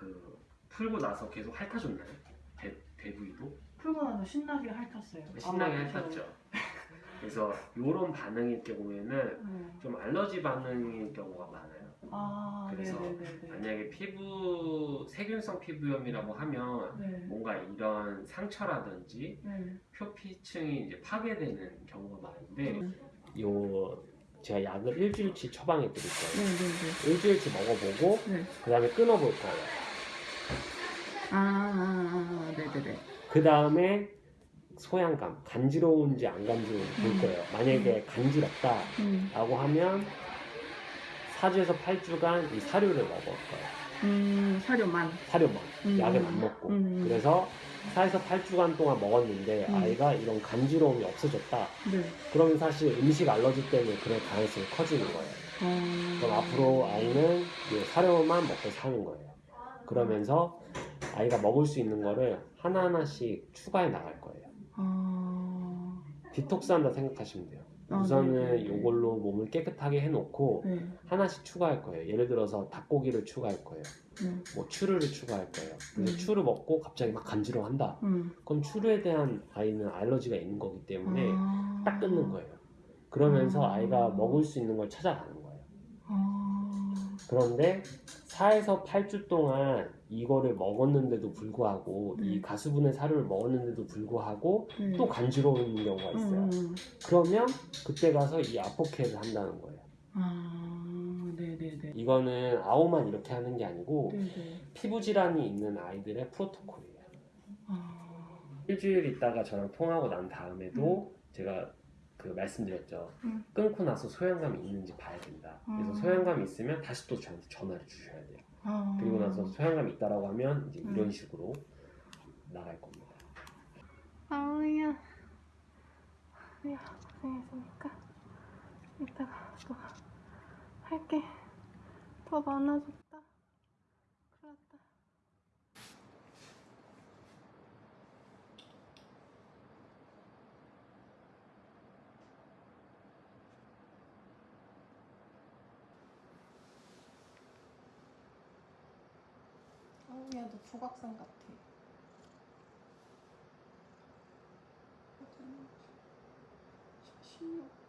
그 풀고 나서 계속 핥아줬나요? 대, 대부위도? 풀고 나서 신나게 핥았어요. 신나게 아마 핥았죠. 그래서 이런 반응일 경우에는 네. 좀 알러지 반응일 경우가 많아요. 아, 그래서 네네네네. 만약에 피부 세균성 피부염이라고 하면 네. 뭔가 이런 상처라든지 네. 표피층이 이제 파괴되는 경우가 많은데 음. 요 제가 약을 일주일치 처방해 드릴 거예요. 네네네. 일주일치 먹어보고 네. 그 다음에 끊어볼 거예요. 아, 아, 아, 네네네. 그 다음에 소양감, 간지러운지 안 간지러운지 볼 음. 거예요. 만약에 간지럽다 음, 라고 하면 4주에서 8주간 이 사료를 먹을 거예요. 음, 사료만. 사료만, 음. 약은 안 먹고. 음. 그래서 4에서 8주간 동안 먹었는데 음. 아이가 이런 간지러움이 없어졌다. 네. 그러면 사실 음식 알러지 때문에 그럴 가능성이 커지는 거예요. 어... 그럼 앞으로 아이는 이 사료만 먹고 사는 거예요. 그러면서 아이가 먹을 수 있는 거를 하나하나씩 추가해 나갈 거예요. 아, 디톡스 한다 생각하시면 돼요. 아, 우선은. 이걸로 몸을 깨끗하게 해놓고 네. 하나씩 추가할 거예요. 예를 들어서 닭고기를 추가할 거예요. 네. 뭐 추루를 추가할 거예요. 그래서 음. 추루 먹고 갑자기 막 간지러워한다. 음. 그럼 추루에 대한 아이는 알러지가 있는 거기 때문에 아... 딱 끊는 거예요. 그러면서 아. 아이가 먹을 수 있는 걸 찾아가는 거예요. 아... 그런데 4에서 8주 동안 이거를 먹었는데도 불구하고 이 음. 가수분해 사료를 먹었는데도 불구하고 네. 또 간지러운 경우가 있어요. 음. 그러면 그때 가서 이 아포케를 한다는 거예요. 아, 네네네. 이거는 아오만 이렇게 하는 게 아니고 네네. 피부 질환이 있는 아이들의 프로토콜이에요. 아, 일주일 있다가 저랑 통하고 난 다음에도 제가 그 말씀드렸죠. 음. 끊고 나서 소양감이 있는지 봐야 된다. 그래서 음. 소양감이 있으면 다시 또 저한테 전화를 주셔야 돼요. 아... 그리고 나서 소양감이 있다라고 하면 이제 음. 이런 식으로 나갈 겁니다. 아우야. 야, 고생했으니까 이따가 또 할게 더 많아졌 보기에도 조각상 같아. 어, 자, 16.